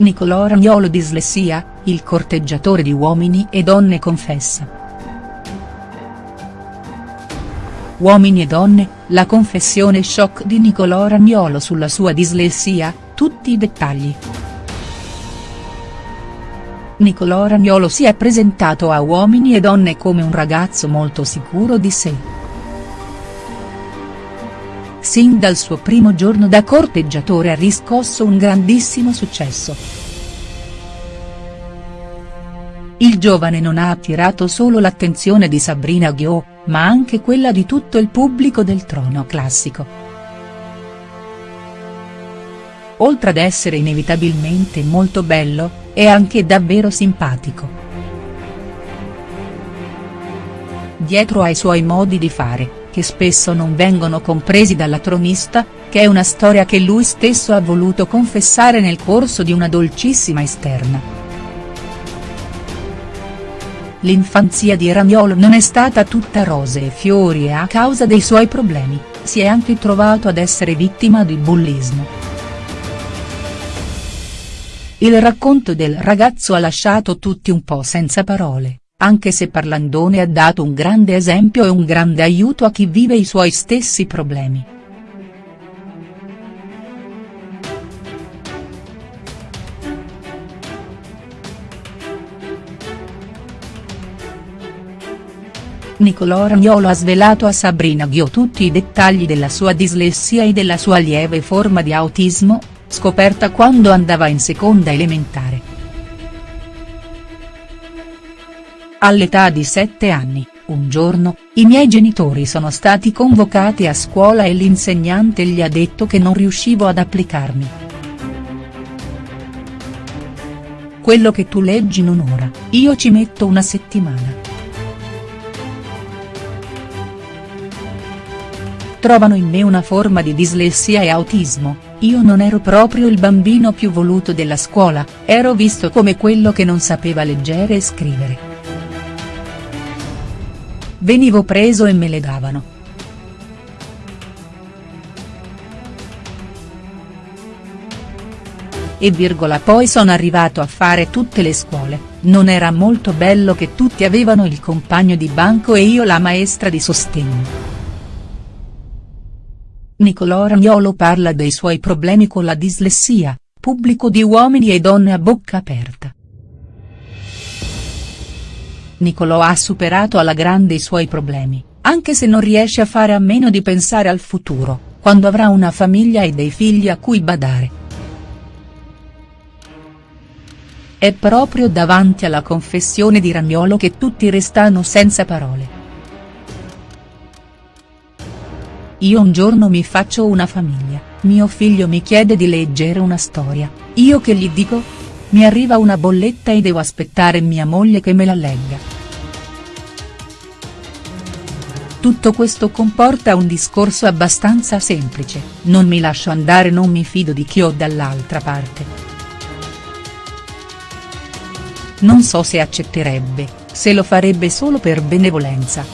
Nicolò Ragnolo dislessia, il corteggiatore di uomini e donne confessa. Uomini e donne, la confessione shock di Nicolò Ragnolo sulla sua dislessia, tutti i dettagli. Nicolò Ragnolo si è presentato a Uomini e Donne come un ragazzo molto sicuro di sé. Sin dal suo primo giorno da corteggiatore ha riscosso un grandissimo successo. Il giovane non ha attirato solo l'attenzione di Sabrina Ghio, ma anche quella di tutto il pubblico del trono classico. Oltre ad essere inevitabilmente molto bello, è anche davvero simpatico. Dietro ai suoi modi di fare, che spesso non vengono compresi dalla tronista, che è una storia che lui stesso ha voluto confessare nel corso di una dolcissima esterna. L'infanzia di Ragnolo non è stata tutta rose e fiori e a causa dei suoi problemi, si è anche trovato ad essere vittima di bullismo. Il racconto del ragazzo ha lasciato tutti un po' senza parole, anche se Parlandone ha dato un grande esempio e un grande aiuto a chi vive i suoi stessi problemi. Nicolò Ragnolo ha svelato a Sabrina Ghio tutti i dettagli della sua dislessia e della sua lieve forma di autismo, scoperta quando andava in seconda elementare. All'età di 7 anni, un giorno, i miei genitori sono stati convocati a scuola e l'insegnante gli ha detto che non riuscivo ad applicarmi. Quello che tu leggi in un'ora, io ci metto una settimana. trovano in me una forma di dislessia e autismo, io non ero proprio il bambino più voluto della scuola, ero visto come quello che non sapeva leggere e scrivere. Venivo preso e me le davano. E virgola poi sono arrivato a fare tutte le scuole, non era molto bello che tutti avevano il compagno di banco e io la maestra di sostegno. Nicolò Ragnolo parla dei suoi problemi con la dislessia, pubblico di uomini e donne a bocca aperta. Nicolò ha superato alla grande i suoi problemi, anche se non riesce a fare a meno di pensare al futuro, quando avrà una famiglia e dei figli a cui badare. È proprio davanti alla confessione di Ragnolo che tutti restano senza parole. Io un giorno mi faccio una famiglia, mio figlio mi chiede di leggere una storia, io che gli dico? Mi arriva una bolletta e devo aspettare mia moglie che me la legga. Tutto questo comporta un discorso abbastanza semplice, non mi lascio andare non mi fido di chi ho dall'altra parte. Non so se accetterebbe, se lo farebbe solo per benevolenza,